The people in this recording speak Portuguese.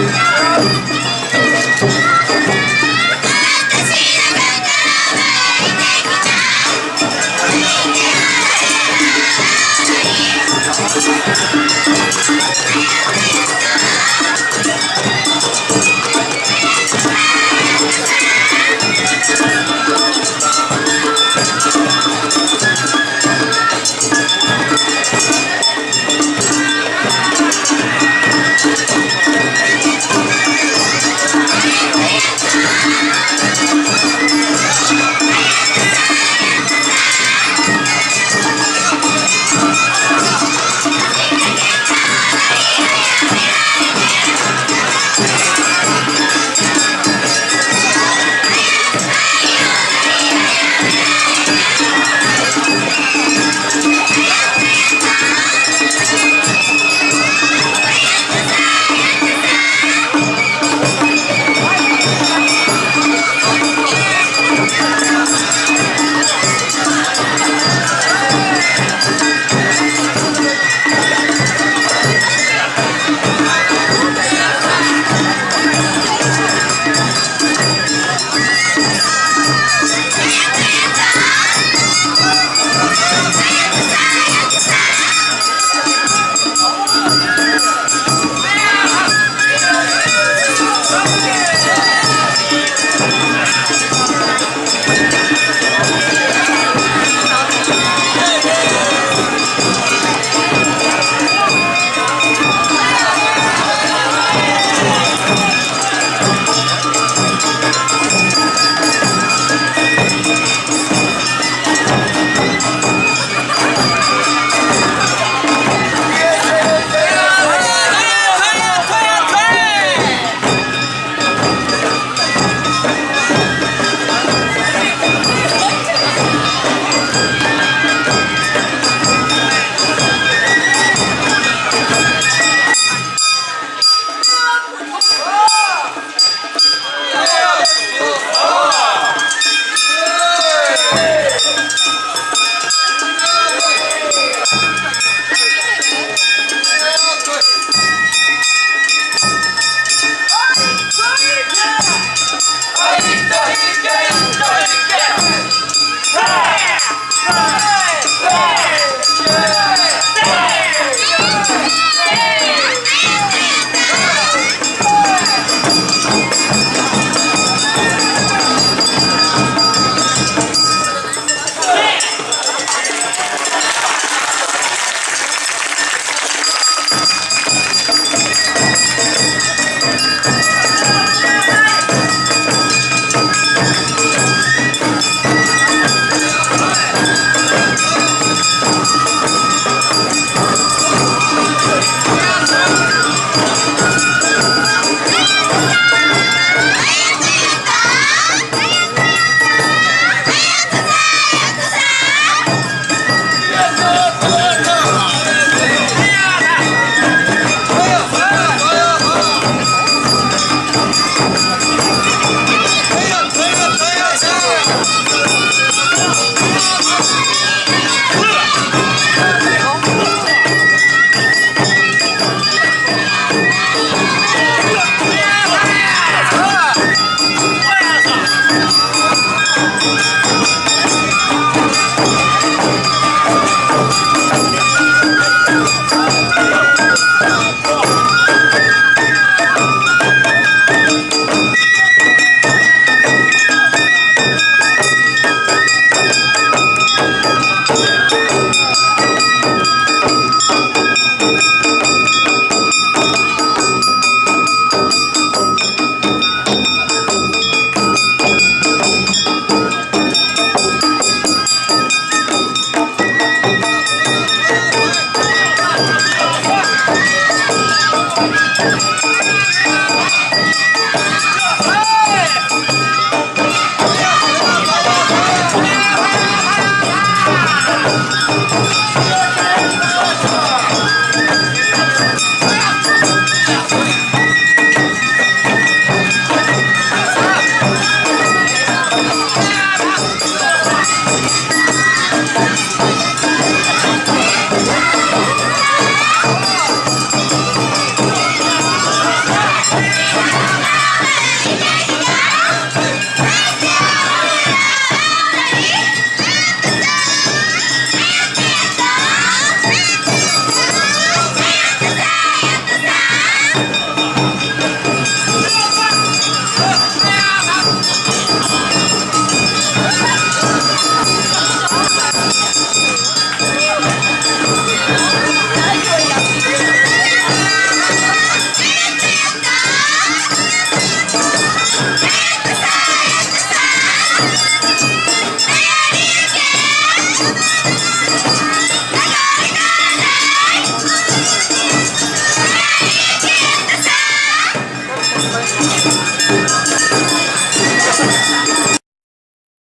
Música